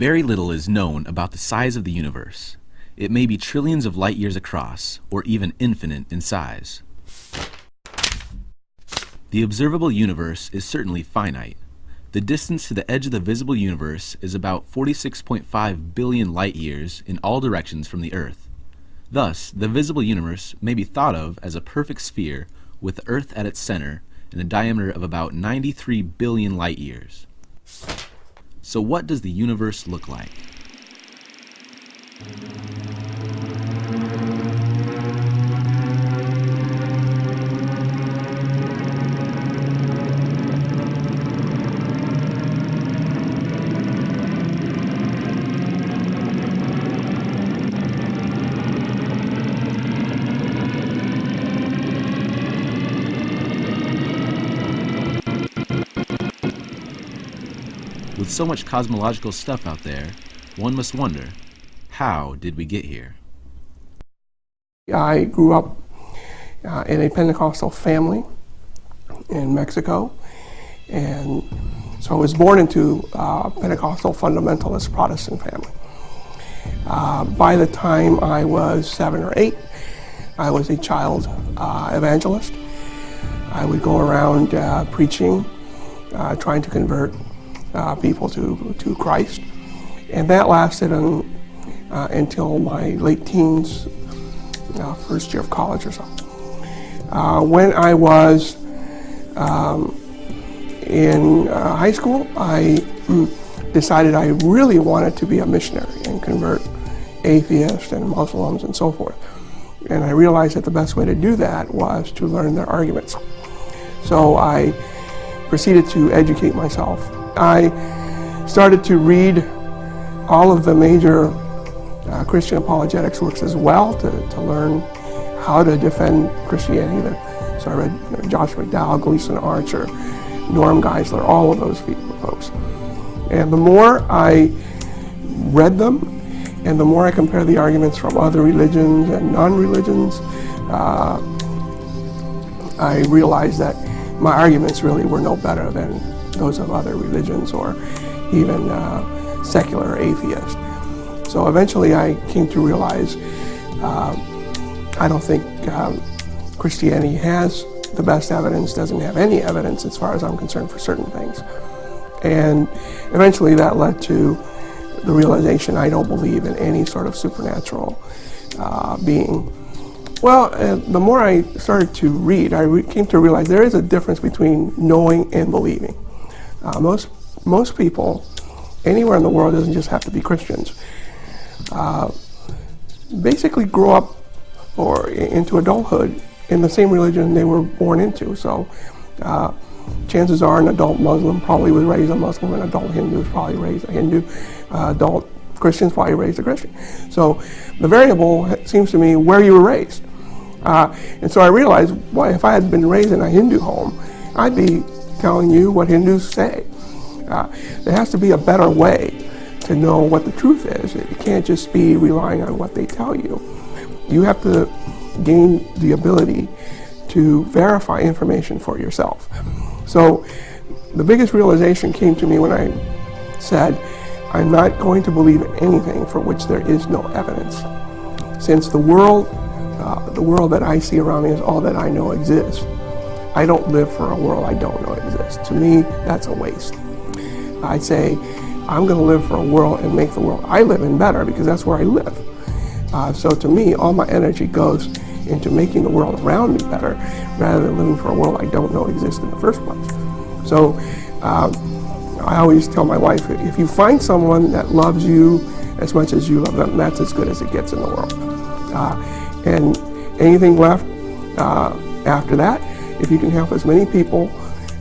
Very little is known about the size of the universe. It may be trillions of light years across, or even infinite in size. The observable universe is certainly finite. The distance to the edge of the visible universe is about 46.5 billion light years in all directions from the Earth. Thus, the visible universe may be thought of as a perfect sphere with the Earth at its center and a diameter of about 93 billion light years. So what does the universe look like? With so much cosmological stuff out there, one must wonder, how did we get here? I grew up uh, in a Pentecostal family in Mexico, and so I was born into a Pentecostal fundamentalist Protestant family. Uh, by the time I was seven or eight, I was a child uh, evangelist. I would go around uh, preaching, uh, trying to convert uh, people to, to Christ. And that lasted un, uh, until my late teens, uh, first year of college or so. Uh, when I was um, in uh, high school, I mm, decided I really wanted to be a missionary and convert atheists and Muslims and so forth. And I realized that the best way to do that was to learn their arguments. So I proceeded to educate myself I started to read all of the major uh, Christian apologetics works as well to, to learn how to defend Christianity. So I read you know, Josh McDowell, Gleason Archer, Norm Geisler, all of those folks. And the more I read them, and the more I compare the arguments from other religions and non-religions, uh, I realized that my arguments really were no better than those of other religions or even uh, secular atheists. So eventually I came to realize uh, I don't think um, Christianity has the best evidence, doesn't have any evidence as far as I'm concerned for certain things. And eventually that led to the realization I don't believe in any sort of supernatural uh, being. Well, uh, the more I started to read, I re came to realize there is a difference between knowing and believing. Uh, most, most people anywhere in the world doesn't just have to be Christians. Uh, basically grow up or into adulthood in the same religion they were born into. So uh, chances are an adult Muslim probably was raised a Muslim, an adult Hindu was probably raised a Hindu, uh, adult Christians probably raised a Christian. So the variable seems to me where you were raised. Uh, and so I realized, well, if I had been raised in a Hindu home, I'd be telling you what Hindus say. Uh, there has to be a better way to know what the truth is. It can't just be relying on what they tell you. You have to gain the ability to verify information for yourself. So the biggest realization came to me when I said, I'm not going to believe anything for which there is no evidence. Since the world, uh, the world that I see around me is all that I know exists, I don't live for a world I don't know exists. To me, that's a waste. I say, I'm going to live for a world and make the world I live in better because that's where I live. Uh, so to me, all my energy goes into making the world around me better rather than living for a world I don't know exists in the first place. So uh, I always tell my wife, if you find someone that loves you as much as you love them, that's as good as it gets in the world. Uh, and anything left uh, after that if you can help as many people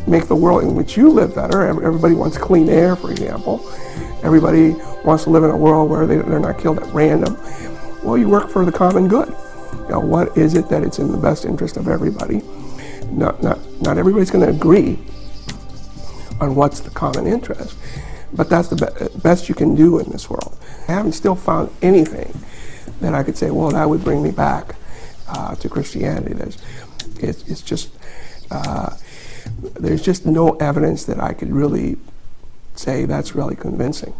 make the world in which you live better, everybody wants clean air, for example. Everybody wants to live in a world where they, they're not killed at random. Well, you work for the common good. You know, what is it that it's in the best interest of everybody? Not, not, not everybody's going to agree on what's the common interest, but that's the be best you can do in this world. I haven't still found anything that I could say, well, that would bring me back uh, to Christianity. There's, it's, it's just uh, there's just no evidence that I could really say that's really convincing.